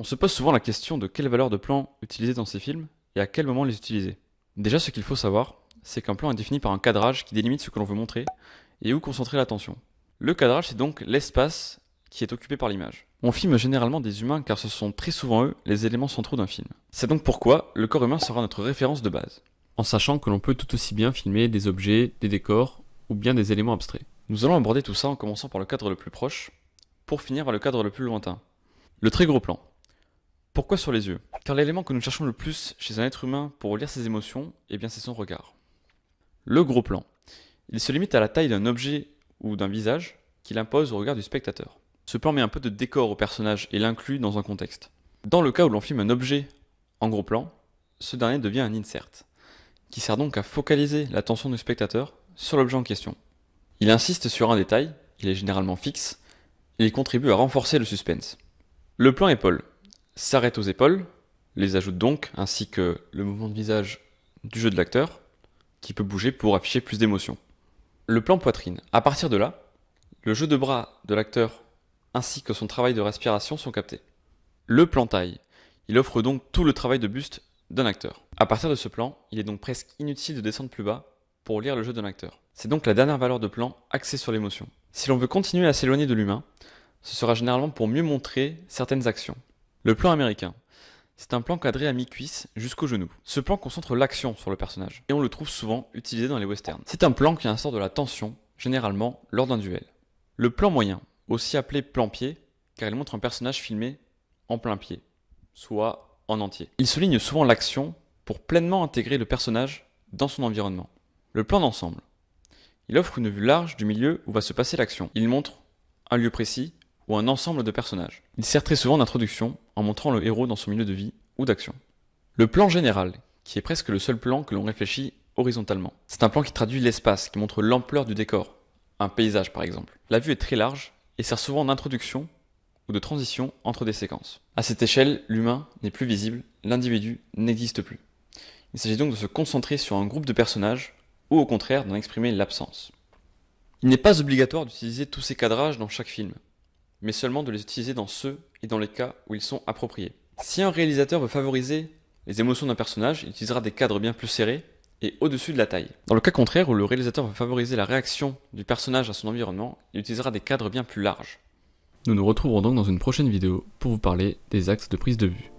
On se pose souvent la question de quelle valeur de plan utiliser dans ces films et à quel moment les utiliser. Déjà, ce qu'il faut savoir, c'est qu'un plan est défini par un cadrage qui délimite ce que l'on veut montrer et où concentrer l'attention. Le cadrage, c'est donc l'espace qui est occupé par l'image. On filme généralement des humains car ce sont très souvent eux les éléments centraux d'un film. C'est donc pourquoi le corps humain sera notre référence de base. En sachant que l'on peut tout aussi bien filmer des objets, des décors ou bien des éléments abstraits. Nous allons aborder tout ça en commençant par le cadre le plus proche, pour finir par le cadre le plus lointain. Le très gros plan. Pourquoi sur les yeux? Car l'élément que nous cherchons le plus chez un être humain pour lire ses émotions, eh bien c'est son regard. Le gros plan. Il se limite à la taille d'un objet ou d'un visage qu'il impose au regard du spectateur. Ce plan met un peu de décor au personnage et l'inclut dans un contexte. Dans le cas où l'on filme un objet en gros plan, ce dernier devient un insert, qui sert donc à focaliser l'attention du spectateur sur l'objet en question. Il insiste sur un détail, il est généralement fixe, et il contribue à renforcer le suspense. Le plan épaule s'arrête aux épaules, les ajoute donc, ainsi que le mouvement de visage du jeu de l'acteur, qui peut bouger pour afficher plus d'émotion. Le plan poitrine. À partir de là, le jeu de bras de l'acteur ainsi que son travail de respiration sont captés. Le plan taille. Il offre donc tout le travail de buste d'un acteur. À partir de ce plan, il est donc presque inutile de descendre plus bas pour lire le jeu d'un acteur. C'est donc la dernière valeur de plan axée sur l'émotion. Si l'on veut continuer à s'éloigner de l'humain, ce sera généralement pour mieux montrer certaines actions. Le plan américain. C'est un plan cadré à mi-cuisse jusqu'au genou. Ce plan concentre l'action sur le personnage, et on le trouve souvent utilisé dans les westerns. C'est un plan qui instaure de la tension, généralement lors d'un duel. Le plan moyen, aussi appelé plan pied, car il montre un personnage filmé en plein pied, soit en entier. Il souligne souvent l'action pour pleinement intégrer le personnage dans son environnement. Le plan d'ensemble. Il offre une vue large du milieu où va se passer l'action. Il montre un lieu précis ou un ensemble de personnages. Il sert très souvent d'introduction en montrant le héros dans son milieu de vie ou d'action. Le plan général, qui est presque le seul plan que l'on réfléchit horizontalement. C'est un plan qui traduit l'espace, qui montre l'ampleur du décor, un paysage par exemple. La vue est très large et sert souvent d'introduction ou de transition entre des séquences. À cette échelle, l'humain n'est plus visible, l'individu n'existe plus. Il s'agit donc de se concentrer sur un groupe de personnages ou au contraire d'en exprimer l'absence. Il n'est pas obligatoire d'utiliser tous ces cadrages dans chaque film mais seulement de les utiliser dans ceux et dans les cas où ils sont appropriés. Si un réalisateur veut favoriser les émotions d'un personnage, il utilisera des cadres bien plus serrés et au-dessus de la taille. Dans le cas contraire, où le réalisateur veut favoriser la réaction du personnage à son environnement, il utilisera des cadres bien plus larges. Nous nous retrouverons donc dans une prochaine vidéo pour vous parler des axes de prise de vue.